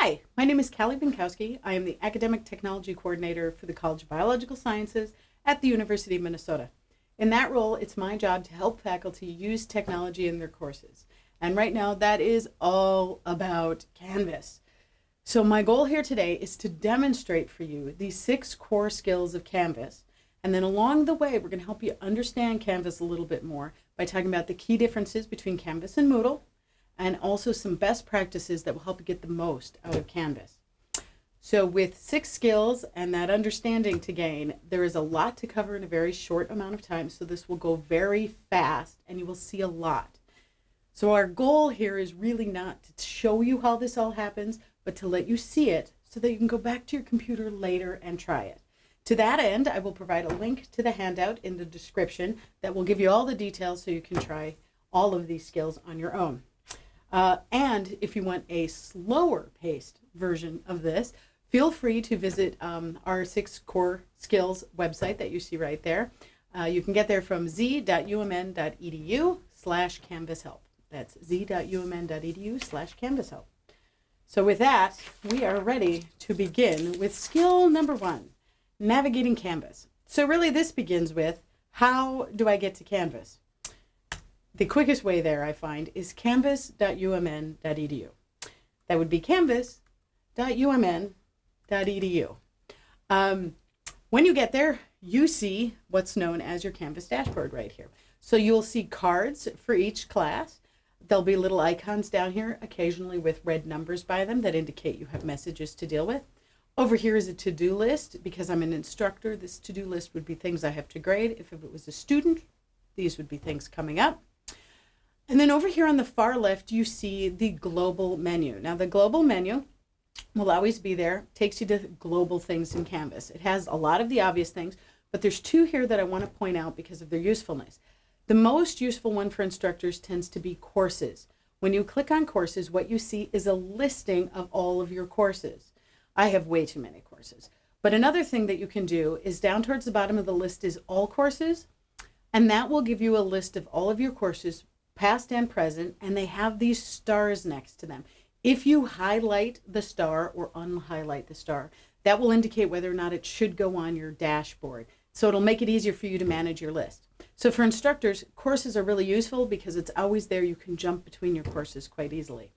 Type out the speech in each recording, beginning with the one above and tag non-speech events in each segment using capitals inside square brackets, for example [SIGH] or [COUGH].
Hi, my name is Callie Binkowski. I am the Academic Technology Coordinator for the College of Biological Sciences at the University of Minnesota. In that role, it's my job to help faculty use technology in their courses. And right now, that is all about Canvas. So my goal here today is to demonstrate for you the six core skills of Canvas. And then along the way, we're going to help you understand Canvas a little bit more by talking about the key differences between Canvas and Moodle, and also some best practices that will help you get the most out of Canvas. So with six skills and that understanding to gain, there is a lot to cover in a very short amount of time. So this will go very fast and you will see a lot. So our goal here is really not to show you how this all happens, but to let you see it so that you can go back to your computer later and try it. To that end, I will provide a link to the handout in the description that will give you all the details so you can try all of these skills on your own. Uh, and if you want a slower paced version of this, feel free to visit um, our six core skills website that you see right there. Uh, you can get there from z.umn.edu slash canvas help. That's z.umn.edu slash canvas help. So with that, we are ready to begin with skill number one, navigating Canvas. So really this begins with, how do I get to Canvas? The quickest way there, I find, is canvas.umn.edu. That would be canvas.umn.edu. Um, when you get there, you see what's known as your Canvas dashboard right here. So you'll see cards for each class. There'll be little icons down here, occasionally with red numbers by them that indicate you have messages to deal with. Over here is a to-do list. Because I'm an instructor, this to-do list would be things I have to grade. If it was a student, these would be things coming up. And then over here on the far left, you see the global menu. Now the global menu will always be there, takes you to global things in Canvas. It has a lot of the obvious things, but there's two here that I want to point out because of their usefulness. The most useful one for instructors tends to be courses. When you click on courses, what you see is a listing of all of your courses. I have way too many courses. But another thing that you can do is down towards the bottom of the list is all courses, and that will give you a list of all of your courses past and present, and they have these stars next to them. If you highlight the star or unhighlight the star, that will indicate whether or not it should go on your dashboard. So it'll make it easier for you to manage your list. So for instructors, courses are really useful because it's always there. You can jump between your courses quite easily.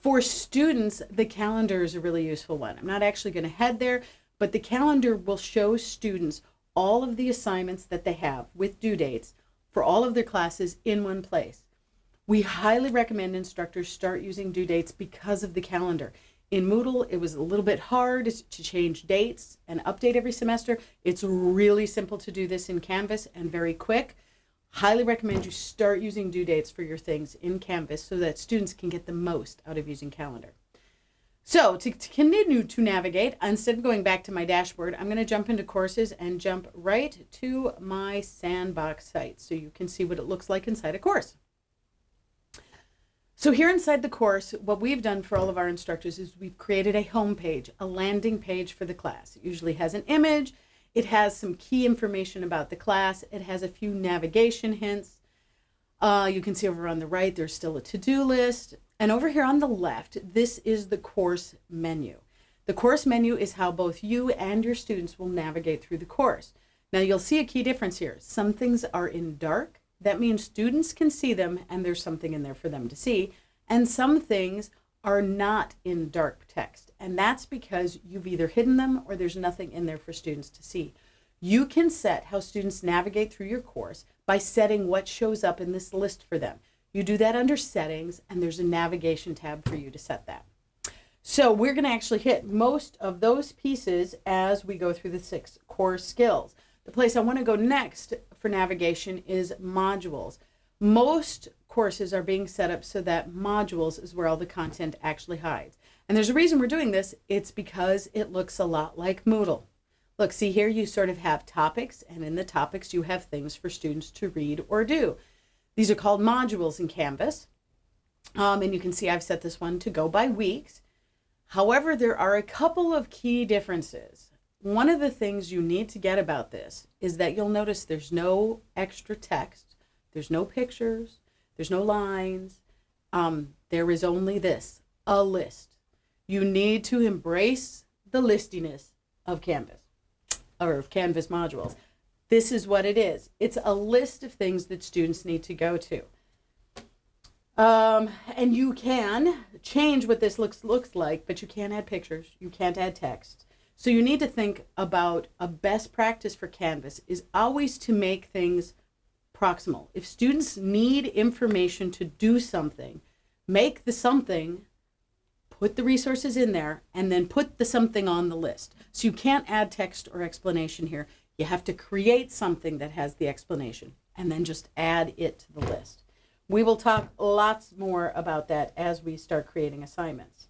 For students, the calendar is a really useful one. I'm not actually going to head there, but the calendar will show students all of the assignments that they have with due dates for all of their classes in one place. We highly recommend instructors start using due dates because of the calendar. In Moodle, it was a little bit hard to change dates and update every semester. It's really simple to do this in Canvas and very quick. Highly recommend you start using due dates for your things in Canvas so that students can get the most out of using calendar. So to, to continue to navigate, instead of going back to my dashboard, I'm going to jump into courses and jump right to my sandbox site so you can see what it looks like inside a course. So here inside the course, what we've done for all of our instructors is we've created a home page, a landing page for the class. It usually has an image. It has some key information about the class. It has a few navigation hints. Uh, you can see over on the right, there's still a to-do list. And over here on the left, this is the course menu. The course menu is how both you and your students will navigate through the course. Now you'll see a key difference here. Some things are in dark that means students can see them and there's something in there for them to see. And some things are not in dark text. And that's because you've either hidden them or there's nothing in there for students to see. You can set how students navigate through your course by setting what shows up in this list for them. You do that under settings and there's a navigation tab for you to set that. So we're going to actually hit most of those pieces as we go through the six core skills. The place I want to go next for navigation is modules. Most courses are being set up so that modules is where all the content actually hides. And there's a reason we're doing this. It's because it looks a lot like Moodle. Look, see here, you sort of have topics, and in the topics, you have things for students to read or do. These are called modules in Canvas. Um, and you can see I've set this one to go by weeks. However, there are a couple of key differences. One of the things you need to get about this is that you'll notice there's no extra text, there's no pictures, there's no lines. Um, there is only this, a list. You need to embrace the listiness of Canvas or of Canvas modules. This is what it is. It's a list of things that students need to go to. Um, and you can change what this looks looks like, but you can't add pictures. You can't add text. So you need to think about a best practice for Canvas is always to make things proximal. If students need information to do something, make the something, put the resources in there, and then put the something on the list. So you can't add text or explanation here. You have to create something that has the explanation and then just add it to the list. We will talk lots more about that as we start creating assignments.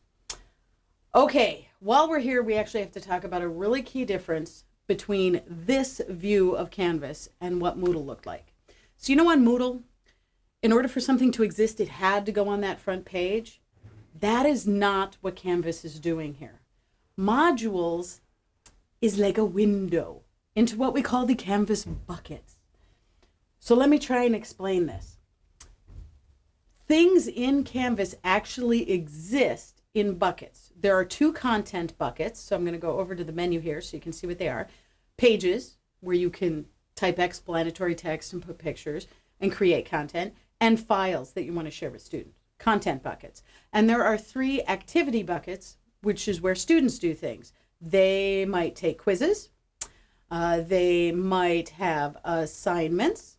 Okay, while we're here, we actually have to talk about a really key difference between this view of Canvas and what Moodle looked like. So you know on Moodle, in order for something to exist, it had to go on that front page. That is not what Canvas is doing here. Modules is like a window into what we call the Canvas buckets. So let me try and explain this things in Canvas actually exist in buckets. There are two content buckets. So I'm going to go over to the menu here so you can see what they are. Pages, where you can type explanatory text and put pictures and create content, and files that you want to share with students, content buckets. And there are three activity buckets, which is where students do things. They might take quizzes, uh, they might have assignments,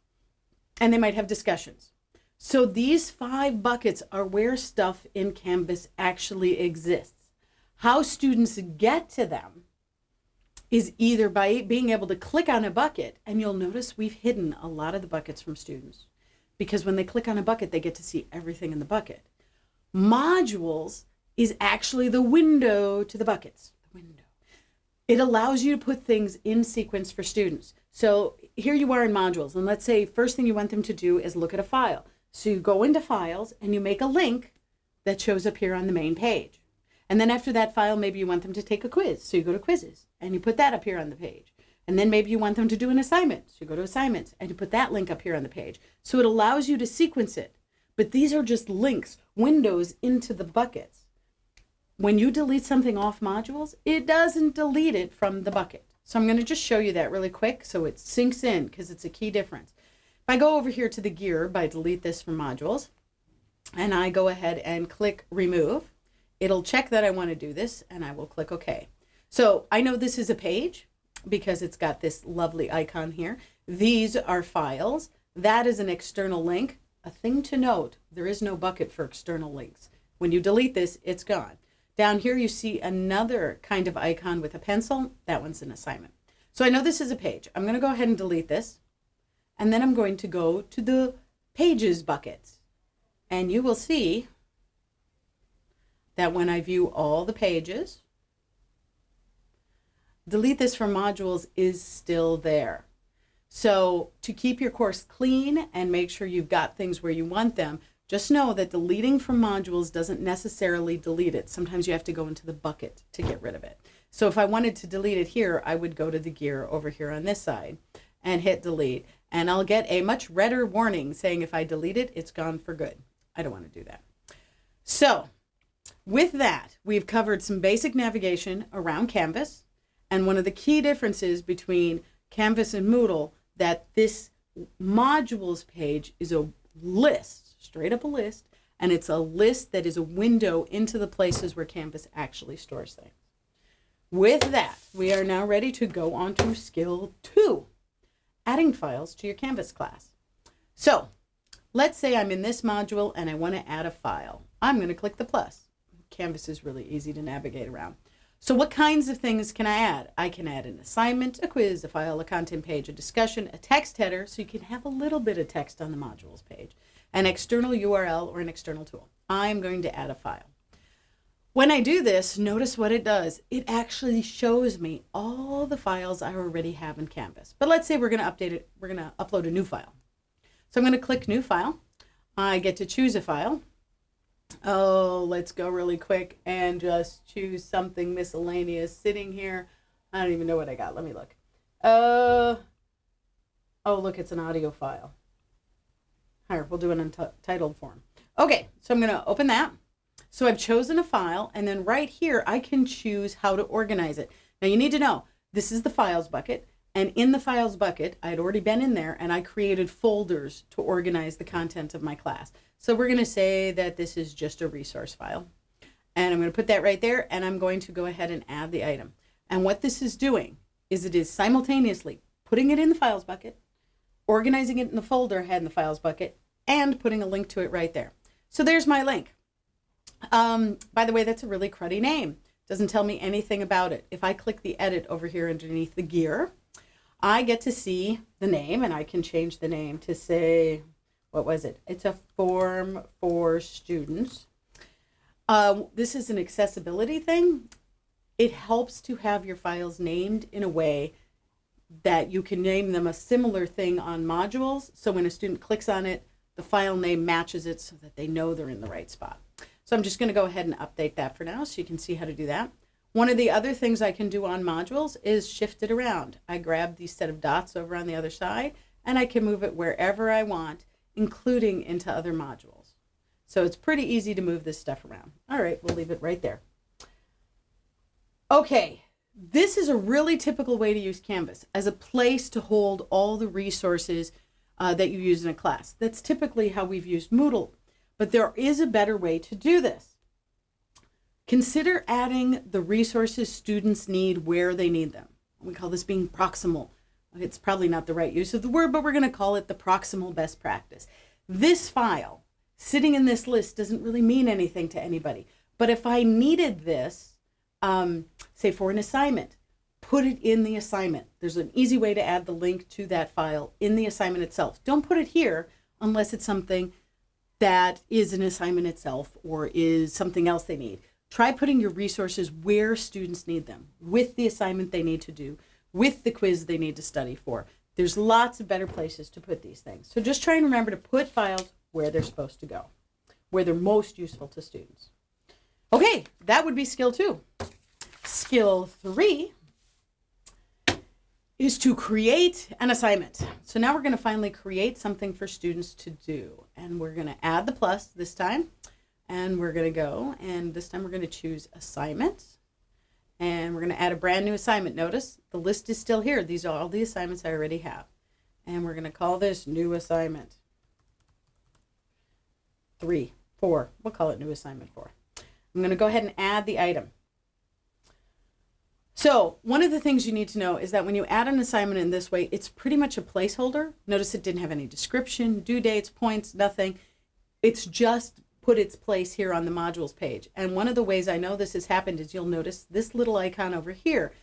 and they might have discussions. So these five buckets are where stuff in Canvas actually exists. How students get to them is either by being able to click on a bucket, and you'll notice we've hidden a lot of the buckets from students because when they click on a bucket, they get to see everything in the bucket. Modules is actually the window to the buckets. The window. It allows you to put things in sequence for students. So here you are in modules, and let's say first thing you want them to do is look at a file. So you go into files and you make a link that shows up here on the main page. And then after that file, maybe you want them to take a quiz. So you go to quizzes and you put that up here on the page. And then maybe you want them to do an assignment. So you go to assignments and you put that link up here on the page. So it allows you to sequence it. But these are just links, windows into the buckets. When you delete something off modules, it doesn't delete it from the bucket. So I'm going to just show you that really quick so it sinks in because it's a key difference. If I go over here to the gear by delete this from modules and I go ahead and click remove, it'll check that I want to do this and I will click OK. So I know this is a page because it's got this lovely icon here. These are files. That is an external link. A thing to note, there is no bucket for external links. When you delete this, it's gone. Down here, you see another kind of icon with a pencil. That one's an assignment. So I know this is a page. I'm going to go ahead and delete this. And then I'm going to go to the pages bucket. And you will see that when I view all the pages, delete this from modules is still there. So to keep your course clean and make sure you've got things where you want them, just know that deleting from modules doesn't necessarily delete it. Sometimes you have to go into the bucket to get rid of it. So if I wanted to delete it here, I would go to the gear over here on this side and hit delete and I'll get a much redder warning saying if I delete it, it's gone for good. I don't want to do that. So with that, we've covered some basic navigation around Canvas. And one of the key differences between Canvas and Moodle that this modules page is a list, straight up a list, and it's a list that is a window into the places where Canvas actually stores things. With that, we are now ready to go on to skill two adding files to your Canvas class. So let's say I'm in this module and I want to add a file. I'm going to click the plus. Canvas is really easy to navigate around. So what kinds of things can I add? I can add an assignment, a quiz, a file, a content page, a discussion, a text header, so you can have a little bit of text on the modules page, an external URL or an external tool. I'm going to add a file. When I do this, notice what it does. It actually shows me all the files I already have in Canvas. But let's say we're going to update it. We're going to upload a new file. So I'm going to click New File. I get to choose a file. Oh, let's go really quick and just choose something miscellaneous sitting here. I don't even know what I got. Let me look. Uh, oh, look, it's an audio file. Here, we'll do an untitled form. Okay, so I'm going to open that. So I've chosen a file and then right here I can choose how to organize it. Now you need to know this is the files bucket and in the files bucket I had already been in there and I created folders to organize the content of my class. So we're going to say that this is just a resource file and I'm going to put that right there and I'm going to go ahead and add the item. And what this is doing is it is simultaneously putting it in the files bucket, organizing it in the folder I had in the files bucket, and putting a link to it right there. So there's my link. Um, by the way, that's a really cruddy name. Doesn't tell me anything about it. If I click the edit over here underneath the gear, I get to see the name and I can change the name to say, what was it? It's a form for students. Uh, this is an accessibility thing. It helps to have your files named in a way that you can name them a similar thing on modules. So when a student clicks on it, the file name matches it so that they know they're in the right spot. So I'm just going to go ahead and update that for now so you can see how to do that. One of the other things I can do on modules is shift it around. I grab the set of dots over on the other side and I can move it wherever I want, including into other modules. So it's pretty easy to move this stuff around. All right, we'll leave it right there. Okay, this is a really typical way to use Canvas as a place to hold all the resources uh, that you use in a class. That's typically how we've used Moodle, but there is a better way to do this. Consider adding the resources students need where they need them. We call this being proximal. It's probably not the right use of the word, but we're going to call it the proximal best practice. This file sitting in this list doesn't really mean anything to anybody. But if I needed this, um, say for an assignment, put it in the assignment. There's an easy way to add the link to that file in the assignment itself. Don't put it here unless it's something that is an assignment itself or is something else they need. Try putting your resources where students need them, with the assignment they need to do, with the quiz they need to study for. There's lots of better places to put these things. So just try and remember to put files where they're supposed to go, where they're most useful to students. Okay, that would be skill two. Skill three is to create an assignment. So now we're going to finally create something for students to do. And we're going to add the plus this time. And we're going to go, and this time we're going to choose assignments. And we're going to add a brand new assignment. Notice the list is still here. These are all the assignments I already have. And we're going to call this new assignment. Three, four, we'll call it new assignment four. I'm going to go ahead and add the item. So one of the things you need to know is that when you add an assignment in this way, it's pretty much a placeholder. Notice it didn't have any description, due dates, points, nothing. It's just put its place here on the modules page. And one of the ways I know this has happened is you'll notice this little icon over here.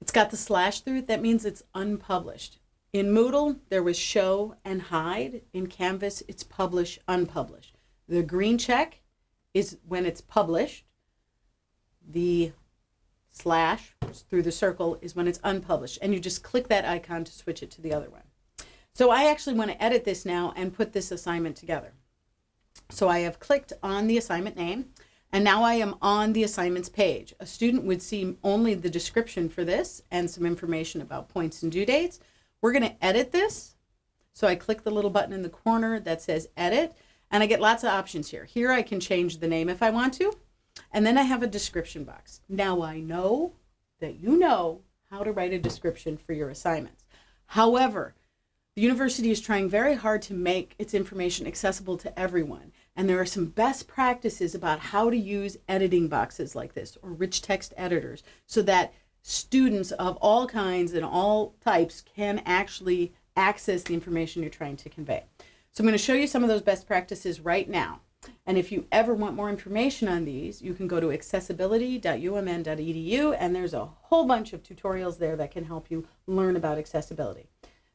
It's got the slash through it. That means it's unpublished. In Moodle, there was show and hide. In Canvas, it's publish, unpublished. The green check is when it's published. The slash through the circle is when it's unpublished. And you just click that icon to switch it to the other one. So I actually want to edit this now and put this assignment together. So I have clicked on the assignment name and now I am on the assignments page. A student would see only the description for this and some information about points and due dates. We're going to edit this. So I click the little button in the corner that says edit and I get lots of options here. Here I can change the name if I want to. And then I have a description box. Now I know that you know how to write a description for your assignments. However, the university is trying very hard to make its information accessible to everyone. And there are some best practices about how to use editing boxes like this or rich text editors so that students of all kinds and all types can actually access the information you're trying to convey. So I'm going to show you some of those best practices right now. And if you ever want more information on these, you can go to accessibility.umn.edu and there's a whole bunch of tutorials there that can help you learn about accessibility.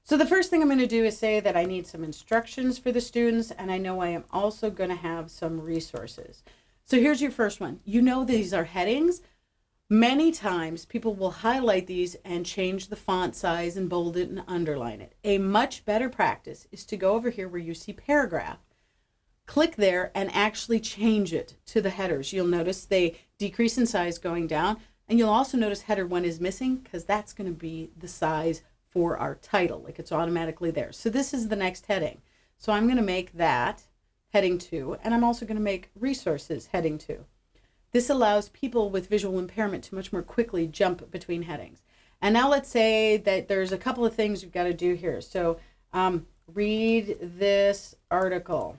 So the first thing I'm going to do is say that I need some instructions for the students and I know I am also going to have some resources. So here's your first one. You know these are headings. Many times people will highlight these and change the font size and bold it and underline it. A much better practice is to go over here where you see paragraph click there and actually change it to the headers. You'll notice they decrease in size going down. And you'll also notice header one is missing because that's going to be the size for our title. Like it's automatically there. So this is the next heading. So I'm going to make that heading 2, and I'm also going to make resources heading 2. This allows people with visual impairment to much more quickly jump between headings. And now let's say that there's a couple of things you've got to do here. So um, read this article.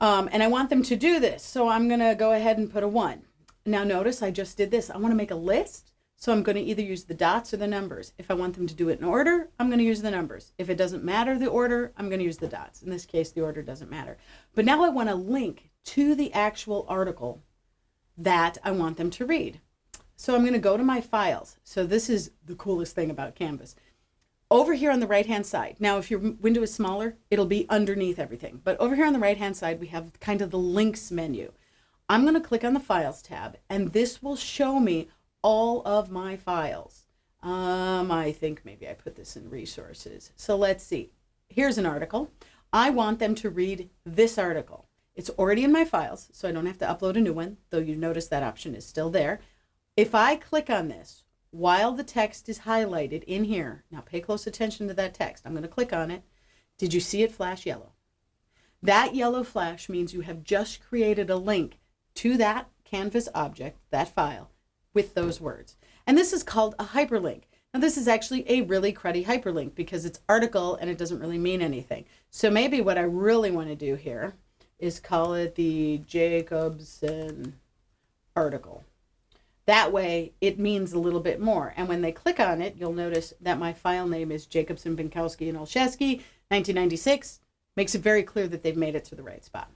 Um, and I want them to do this. So I'm going to go ahead and put a 1. Now notice I just did this. I want to make a list. So I'm going to either use the dots or the numbers. If I want them to do it in order, I'm going to use the numbers. If it doesn't matter the order, I'm going to use the dots. In this case, the order doesn't matter. But now I want to link to the actual article that I want them to read. So I'm going to go to my files. So this is the coolest thing about Canvas. Over here on the right hand side, now if your window is smaller, it'll be underneath everything. But over here on the right hand side, we have kind of the links menu. I'm going to click on the Files tab, and this will show me all of my files. Um, I think maybe I put this in Resources. So let's see. Here's an article. I want them to read this article. It's already in my files, so I don't have to upload a new one, though you notice that option is still there. If I click on this, while the text is highlighted in here, now pay close attention to that text. I'm going to click on it. Did you see it flash yellow? That yellow flash means you have just created a link to that Canvas object, that file, with those words. And this is called a hyperlink. Now this is actually a really cruddy hyperlink because it's article and it doesn't really mean anything. So maybe what I really want to do here is call it the Jacobson article. That way it means a little bit more. And when they click on it, you'll notice that my file name is Jacobson, Binkowski, and Olszewski, 1996. Makes it very clear that they've made it to the right spot.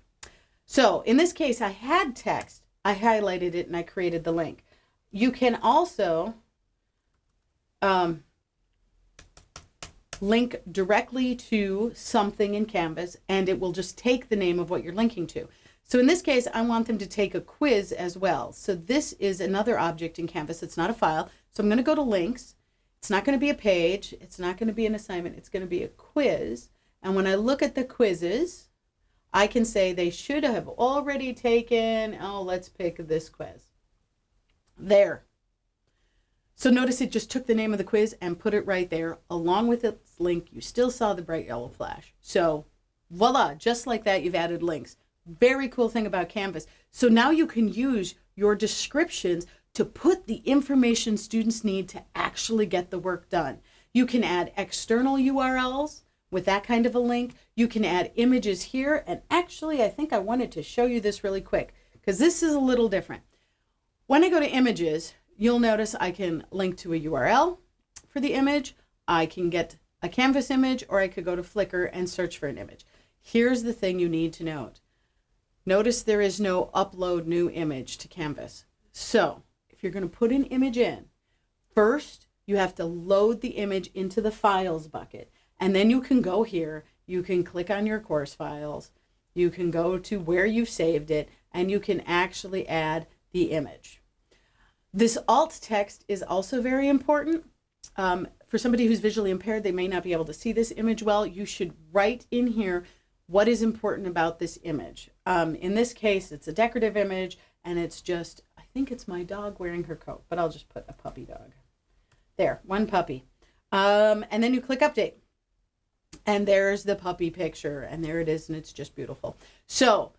So in this case, I had text, I highlighted it, and I created the link. You can also um, link directly to something in Canvas, and it will just take the name of what you're linking to. So in this case, I want them to take a quiz as well. So this is another object in Canvas. It's not a file. So I'm going to go to links. It's not going to be a page. It's not going to be an assignment. It's going to be a quiz. And when I look at the quizzes, I can say they should have already taken, oh, let's pick this quiz. There. So notice it just took the name of the quiz and put it right there along with its link. You still saw the bright yellow flash. So voila, just like that, you've added links. Very cool thing about Canvas. So now you can use your descriptions to put the information students need to actually get the work done. You can add external URLs with that kind of a link. You can add images here. And actually, I think I wanted to show you this really quick because this is a little different. When I go to images, you'll notice I can link to a URL for the image. I can get a Canvas image or I could go to Flickr and search for an image. Here's the thing you need to note. Notice there is no upload new image to Canvas. So if you're going to put an image in, first you have to load the image into the files bucket. And then you can go here, you can click on your course files, you can go to where you've saved it, and you can actually add the image. This alt text is also very important. Um, for somebody who's visually impaired, they may not be able to see this image well. You should write in here what is important about this image. Um, in this case, it's a decorative image and it's just, I think it's my dog wearing her coat, but I'll just put a puppy dog. There, one puppy. Um, and then you click update. And there's the puppy picture and there it is and it's just beautiful. So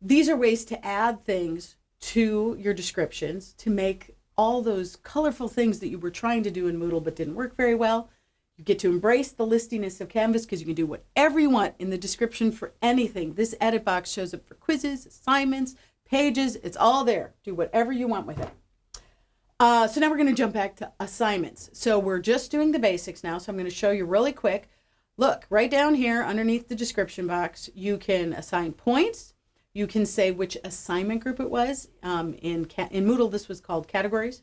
these are ways to add things to your descriptions to make all those colorful things that you were trying to do in Moodle but didn't work very well you get to embrace the listiness of Canvas because you can do whatever you want in the description for anything. This edit box shows up for quizzes, assignments, pages. It's all there. Do whatever you want with it. Uh, so now we're going to jump back to assignments. So we're just doing the basics now. So I'm going to show you really quick. Look, right down here underneath the description box, you can assign points. You can say which assignment group it was. Um, in, in Moodle, this was called categories.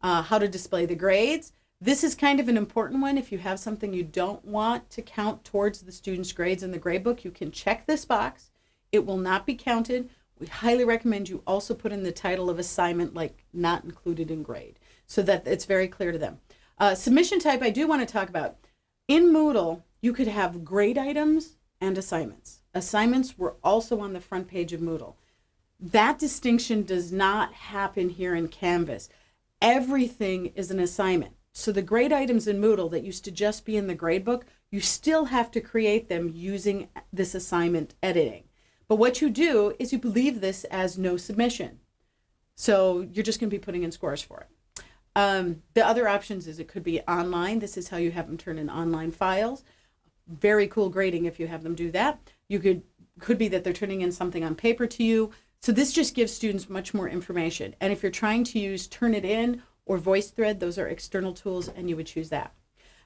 Uh, how to display the grades. This is kind of an important one. If you have something you don't want to count towards the student's grades in the gradebook, you can check this box. It will not be counted. We highly recommend you also put in the title of assignment like not included in grade so that it's very clear to them. Uh, submission type I do want to talk about. In Moodle, you could have grade items and assignments. Assignments were also on the front page of Moodle. That distinction does not happen here in Canvas. Everything is an assignment. So the grade items in Moodle that used to just be in the gradebook, you still have to create them using this assignment editing. But what you do is you leave this as no submission. So you're just going to be putting in scores for it. Um, the other options is it could be online. This is how you have them turn in online files. Very cool grading if you have them do that. You could could be that they're turning in something on paper to you. So this just gives students much more information. And if you're trying to use Turnitin or VoiceThread, those are external tools and you would choose that.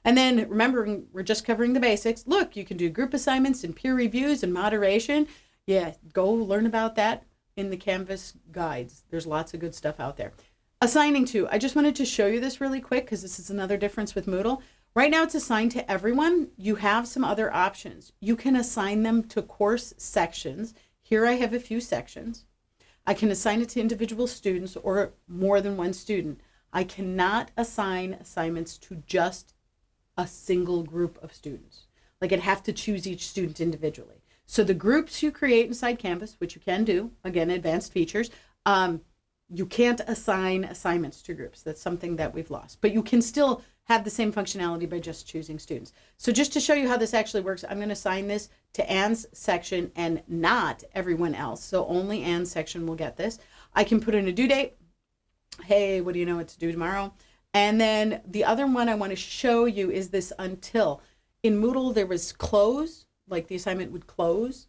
And then remembering we're just covering the basics. Look, you can do group assignments and peer reviews and moderation. Yeah, go learn about that in the Canvas guides. There's lots of good stuff out there. Assigning to, I just wanted to show you this really quick because this is another difference with Moodle. Right now it's assigned to everyone. You have some other options. You can assign them to course sections. Here I have a few sections. I can assign it to individual students or more than one student. I cannot assign assignments to just a single group of students. Like I'd have to choose each student individually. So the groups you create inside Canvas, which you can do, again, advanced features, um, you can't assign assignments to groups. That's something that we've lost. But you can still have the same functionality by just choosing students. So just to show you how this actually works, I'm going to assign this to Anne's section and not everyone else. So only Anne's section will get this. I can put in a due date. Hey, what do you know what to do tomorrow? And then the other one I want to show you is this until. In Moodle, there was close, like the assignment would close.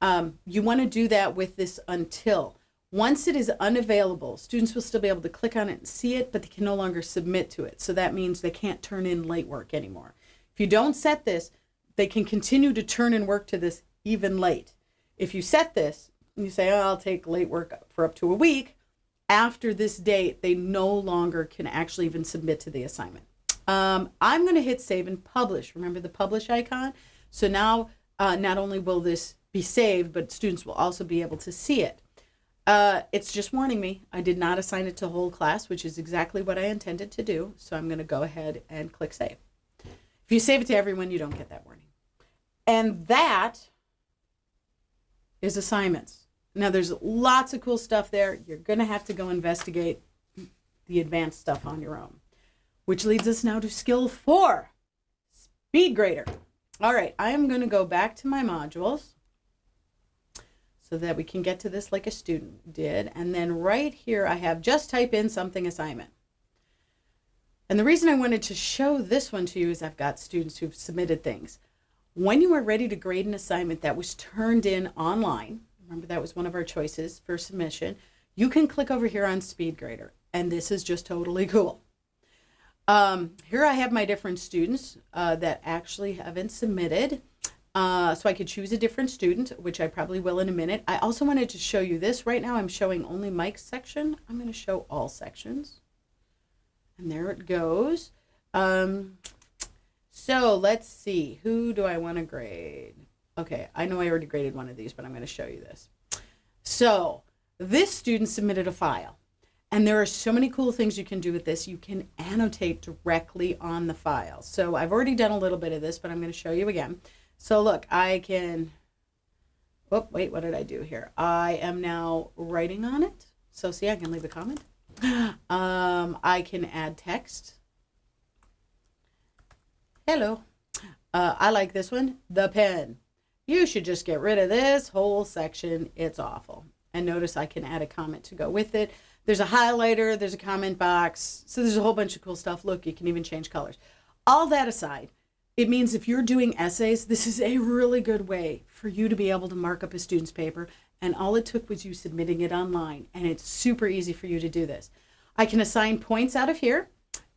Um, you want to do that with this until. Once it is unavailable, students will still be able to click on it and see it, but they can no longer submit to it. So that means they can't turn in late work anymore. If you don't set this, they can continue to turn in work to this even late. If you set this, you say, oh, I'll take late work for up to a week, after this date, they no longer can actually even submit to the assignment. Um, I'm going to hit save and publish. Remember the publish icon? So now uh, not only will this be saved, but students will also be able to see it. Uh, it's just warning me. I did not assign it to whole class, which is exactly what I intended to do. So I'm going to go ahead and click save. If you save it to everyone, you don't get that warning. And that is assignments. Now there's lots of cool stuff there. You're going to have to go investigate the advanced stuff on your own. Which leads us now to skill four, speed grader. All right, I am going to go back to my modules so that we can get to this like a student did. And then right here, I have just type in something assignment. And the reason I wanted to show this one to you is I've got students who've submitted things. When you are ready to grade an assignment that was turned in online, remember that was one of our choices for submission, you can click over here on SpeedGrader. And this is just totally [LAUGHS] cool. Um, here I have my different students uh, that actually haven't submitted. Uh, so I could choose a different student, which I probably will in a minute. I also wanted to show you this. Right now I'm showing only Mike's section. I'm going to show all sections. And there it goes. Um, so let's see. Who do I want to grade? Okay, I know I already graded one of these, but I'm going to show you this. So this student submitted a file. And there are so many cool things you can do with this. You can annotate directly on the file. So I've already done a little bit of this, but I'm going to show you again. So look, I can, oh, wait, what did I do here? I am now writing on it. So see, I can leave a comment. [GASPS] Um, I can add text. Hello. Uh, I like this one, the pen. You should just get rid of this whole section. It's awful. And notice I can add a comment to go with it. There's a highlighter, there's a comment box. So there's a whole bunch of cool stuff. Look, you can even change colors. All that aside, it means if you're doing essays, this is a really good way for you to be able to mark up a student's paper. And all it took was you submitting it online. And it's super easy for you to do this. I can assign points out of here.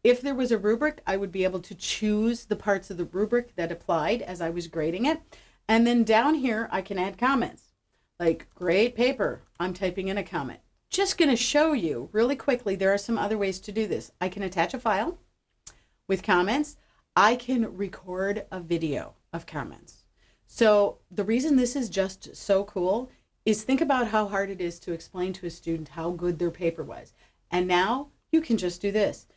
If there was a rubric, I would be able to choose the parts of the rubric that applied as I was grading it. And then down here, I can add comments like great paper. I'm typing in a comment just going to show you really quickly, there are some other ways to do this. I can attach a file with comments. I can record a video of comments. So the reason this is just so cool is think about how hard it is to explain to a student how good their paper was. And now you can just do this.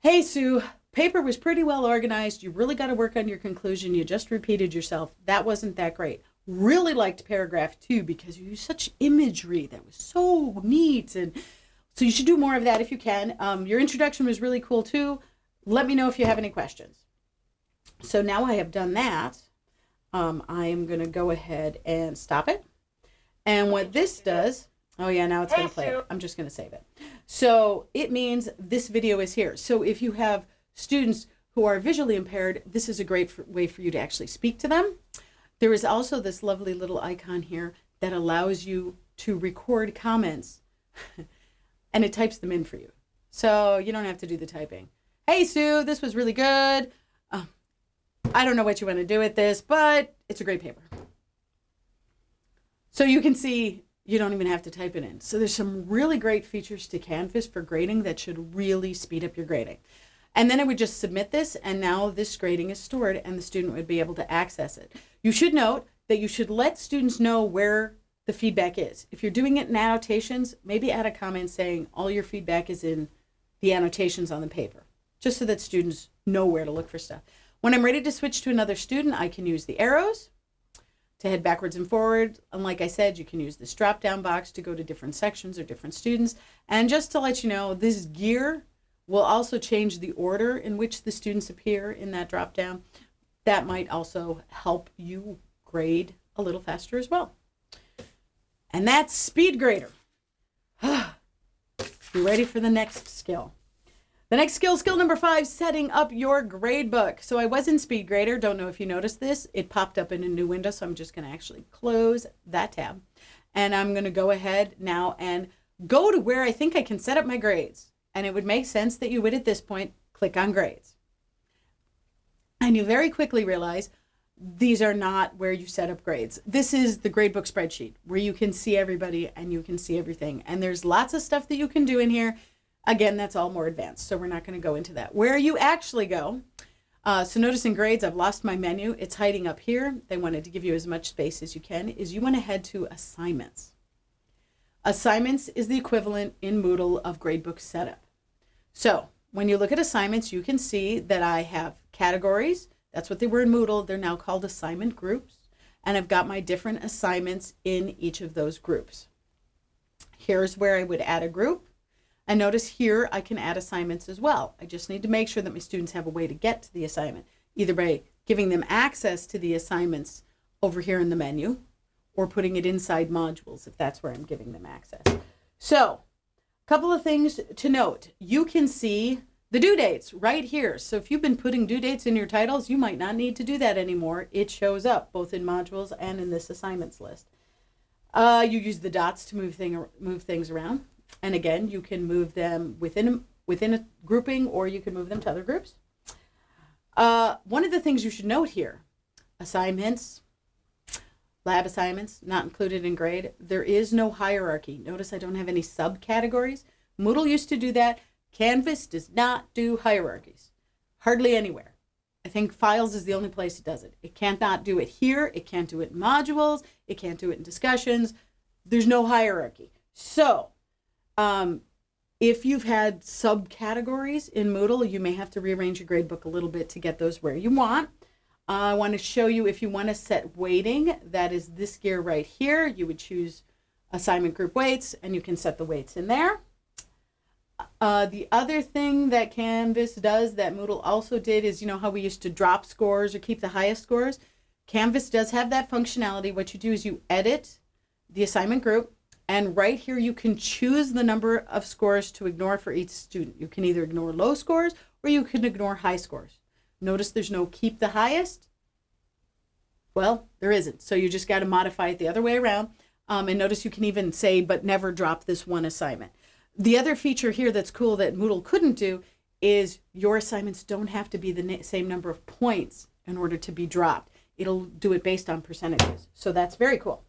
Hey, Sue, paper was pretty well organized. You really got to work on your conclusion. You just repeated yourself. That wasn't that great really liked paragraph two because you used such imagery that was so neat. And so you should do more of that if you can. Um, your introduction was really cool too. Let me know if you have any questions. So now I have done that. Um, I am going to go ahead and stop it. And what this does, oh yeah, now it's going to play it. I'm just going to save it. So it means this video is here. So if you have students who are visually impaired, this is a great for, way for you to actually speak to them. There is also this lovely little icon here that allows you to record comments [LAUGHS] and it types them in for you. So you don't have to do the typing. Hey, Sue, this was really good. Uh, I don't know what you want to do with this, but it's a great paper. So you can see you don't even have to type it in. So there's some really great features to Canvas for grading that should really speed up your grading. And then I would just submit this and now this grading is stored and the student would be able to access it. You should note that you should let students know where the feedback is. If you're doing it in annotations, maybe add a comment saying all your feedback is in the annotations on the paper, just so that students know where to look for stuff. When I'm ready to switch to another student, I can use the arrows to head backwards and forward. And like I said, you can use this drop down box to go to different sections or different students. And just to let you know, this gear will also change the order in which the students appear in that drop down. That might also help you grade a little faster as well. And that's Speed Grader. [SIGHS] Be ready for the next skill. The next skill, skill number five, setting up your grade book. So I was in SpeedGrader. Don't know if you noticed this. It popped up in a new window, so I'm just going to actually close that tab. And I'm going to go ahead now and go to where I think I can set up my grades. And it would make sense that you would, at this point, click on grades. And you very quickly realize these are not where you set up grades. This is the gradebook spreadsheet where you can see everybody and you can see everything. And there's lots of stuff that you can do in here Again, that's all more advanced, so we're not going to go into that. Where you actually go, uh, so notice in grades, I've lost my menu. It's hiding up here. They wanted to give you as much space as you can, is you want to head to assignments. Assignments is the equivalent in Moodle of gradebook setup. So when you look at assignments, you can see that I have categories. That's what they were in Moodle. They're now called assignment groups. And I've got my different assignments in each of those groups. Here's where I would add a group. And notice here I can add assignments as well. I just need to make sure that my students have a way to get to the assignment, either by giving them access to the assignments over here in the menu or putting it inside modules if that's where I'm giving them access. So a couple of things to note. You can see the due dates right here. So if you've been putting due dates in your titles, you might not need to do that anymore. It shows up both in modules and in this assignments list. Uh, you use the dots to move, thing, move things around. And again, you can move them within within a grouping or you can move them to other groups. Uh, one of the things you should note here, assignments, lab assignments, not included in grade. There is no hierarchy. Notice I don't have any subcategories. Moodle used to do that. Canvas does not do hierarchies, hardly anywhere. I think files is the only place it does it. It can't not do it here. It can't do it in modules. It can't do it in discussions. There's no hierarchy. So um, if you've had subcategories in Moodle, you may have to rearrange your gradebook a little bit to get those where you want. Uh, I want to show you if you want to set weighting, that is this gear right here. You would choose assignment group weights and you can set the weights in there. Uh, the other thing that Canvas does that Moodle also did is, you know how we used to drop scores or keep the highest scores? Canvas does have that functionality. What you do is you edit the assignment group and right here, you can choose the number of scores to ignore for each student. You can either ignore low scores or you can ignore high scores. Notice there's no keep the highest. Well, there isn't. So you just got to modify it the other way around. Um, and notice you can even say, but never drop this one assignment. The other feature here that's cool that Moodle couldn't do is your assignments don't have to be the same number of points in order to be dropped. It'll do it based on percentages. So that's very cool.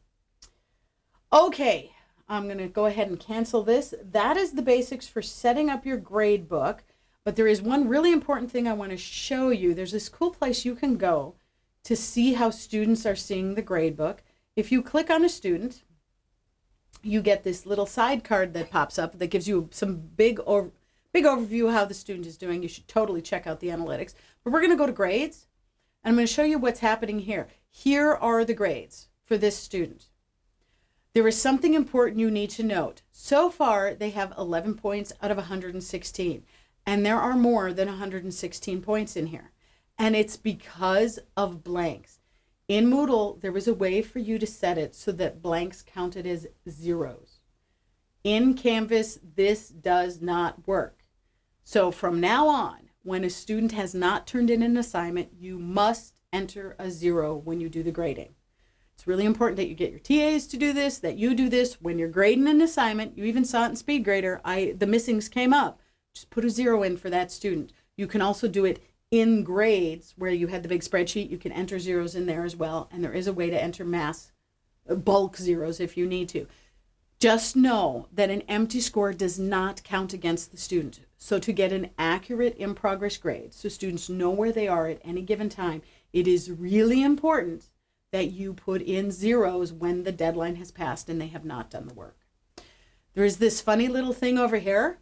Okay, I'm going to go ahead and cancel this. That is the basics for setting up your grade book. But there is one really important thing I want to show you. There's this cool place you can go to see how students are seeing the grade book. If you click on a student, you get this little side card that pops up that gives you some big big overview of how the student is doing. You should totally check out the analytics. But we're going to go to grades. And I'm going to show you what's happening here. Here are the grades for this student. There is something important you need to note. So far, they have 11 points out of 116, and there are more than 116 points in here. And it's because of blanks. In Moodle, there was a way for you to set it so that blanks counted as zeros. In Canvas, this does not work. So from now on, when a student has not turned in an assignment, you must enter a zero when you do the grading. It's really important that you get your TAs to do this, that you do this when you're grading an assignment. You even saw it in SpeedGrader. I the missings came up. Just put a zero in for that student. You can also do it in grades where you had the big spreadsheet. You can enter zeros in there as well, and there is a way to enter mass uh, bulk zeros if you need to. Just know that an empty score does not count against the student. So to get an accurate in progress grade, so students know where they are at any given time, it is really important that you put in zeros when the deadline has passed and they have not done the work. There is this funny little thing over here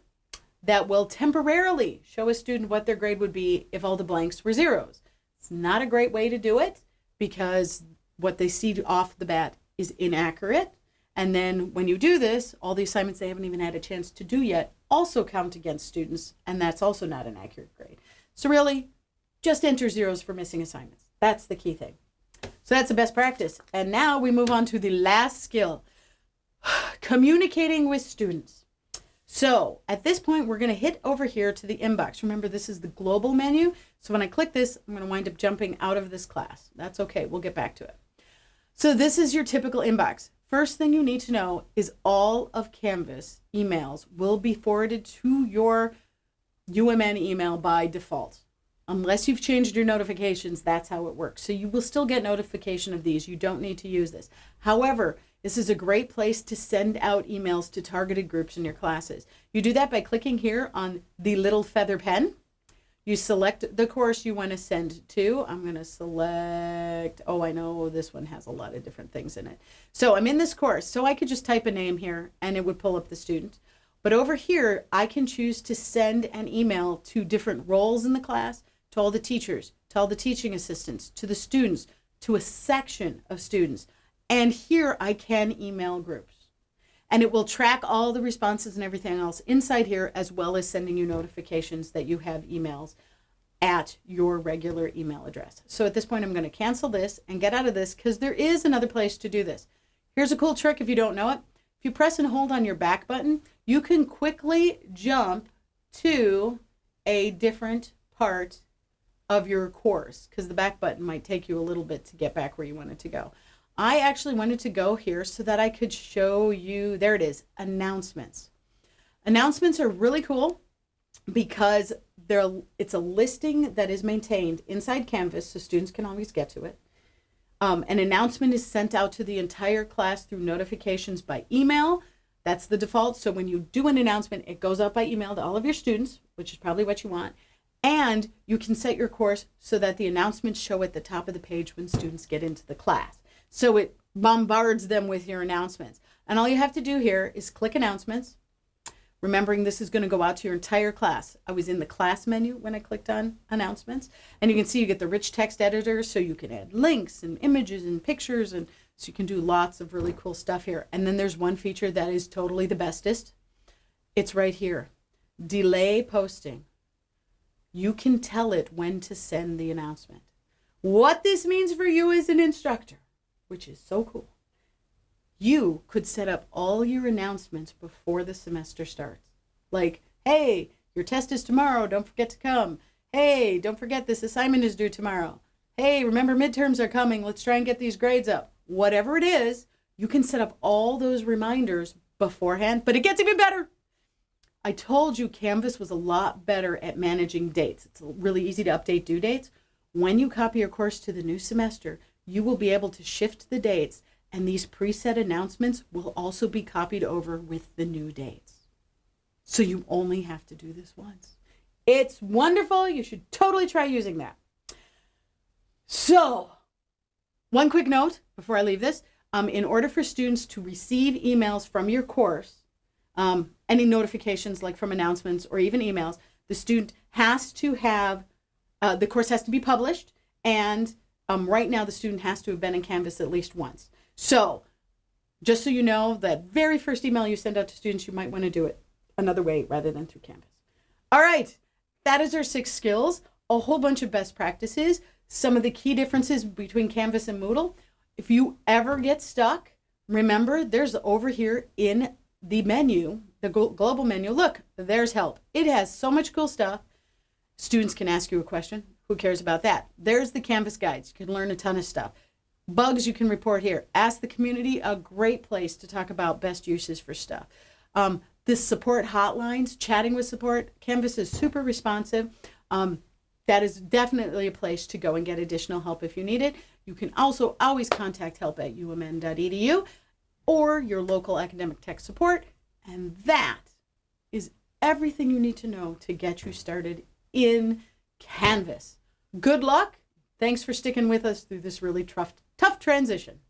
that will temporarily show a student what their grade would be if all the blanks were zeros. It's not a great way to do it because what they see off the bat is inaccurate. And then when you do this, all the assignments they haven't even had a chance to do yet also count against students, and that's also not an accurate grade. So really, just enter zeros for missing assignments. That's the key thing. So that's the best practice. And now we move on to the last skill, [SIGHS] communicating with students. So at this point, we're going to hit over here to the inbox. Remember, this is the global menu. So when I click this, I'm going to wind up jumping out of this class. That's okay. We'll get back to it. So this is your typical inbox. First thing you need to know is all of Canvas emails will be forwarded to your UMN email by default unless you've changed your notifications, that's how it works. So you will still get notification of these. You don't need to use this. However, this is a great place to send out emails to targeted groups in your classes. You do that by clicking here on the little feather pen. You select the course you want to send to. I'm going to select, oh, I know this one has a lot of different things in it. So I'm in this course, so I could just type a name here and it would pull up the student. But over here, I can choose to send an email to different roles in the class, to all the teachers, to all the teaching assistants, to the students, to a section of students. And here I can email groups. And it will track all the responses and everything else inside here, as well as sending you notifications that you have emails at your regular email address. So at this point, I'm going to cancel this and get out of this because there is another place to do this. Here's a cool trick if you don't know it. If you press and hold on your back button, you can quickly jump to a different part of your course because the back button might take you a little bit to get back where you wanted to go. I actually wanted to go here so that I could show you, there it is, announcements. Announcements are really cool because they're, it's a listing that is maintained inside Canvas so students can always get to it. Um, an announcement is sent out to the entire class through notifications by email. That's the default. So when you do an announcement, it goes out by email to all of your students, which is probably what you want. And you can set your course so that the announcements show at the top of the page when students get into the class. So it bombards them with your announcements. And all you have to do here is click announcements, remembering this is going to go out to your entire class. I was in the class menu when I clicked on announcements. And you can see you get the rich text editor so you can add links and images and pictures. And so you can do lots of really cool stuff here. And then there's one feature that is totally the bestest. It's right here. Delay posting you can tell it when to send the announcement. What this means for you as an instructor, which is so cool, you could set up all your announcements before the semester starts. Like, hey, your test is tomorrow, don't forget to come. Hey, don't forget this assignment is due tomorrow. Hey, remember midterms are coming, let's try and get these grades up. Whatever it is, you can set up all those reminders beforehand, but it gets even better. I told you Canvas was a lot better at managing dates. It's really easy to update due dates. When you copy your course to the new semester, you will be able to shift the dates and these preset announcements will also be copied over with the new dates. So you only have to do this once. It's wonderful. You should totally try using that. So, one quick note before I leave this. Um, in order for students to receive emails from your course, um, any notifications like from announcements or even emails, the student has to have, uh, the course has to be published and um, right now the student has to have been in Canvas at least once. So just so you know, that very first email you send out to students, you might want to do it another way rather than through Canvas. All right, that is our six skills. a whole bunch of best practices, some of the key differences between Canvas and Moodle. If you ever get stuck, remember there's over here in the menu, the global menu, look, there's help. It has so much cool stuff. Students can ask you a question. Who cares about that? There's the Canvas guides. You can learn a ton of stuff. Bugs you can report here. Ask the community, a great place to talk about best uses for stuff. Um, this support hotlines, chatting with support, Canvas is super responsive. Um, that is definitely a place to go and get additional help if you need it. You can also always contact help at umn.edu or your local academic tech support. And that is everything you need to know to get you started in Canvas. Good luck. Thanks for sticking with us through this really tough, tough transition.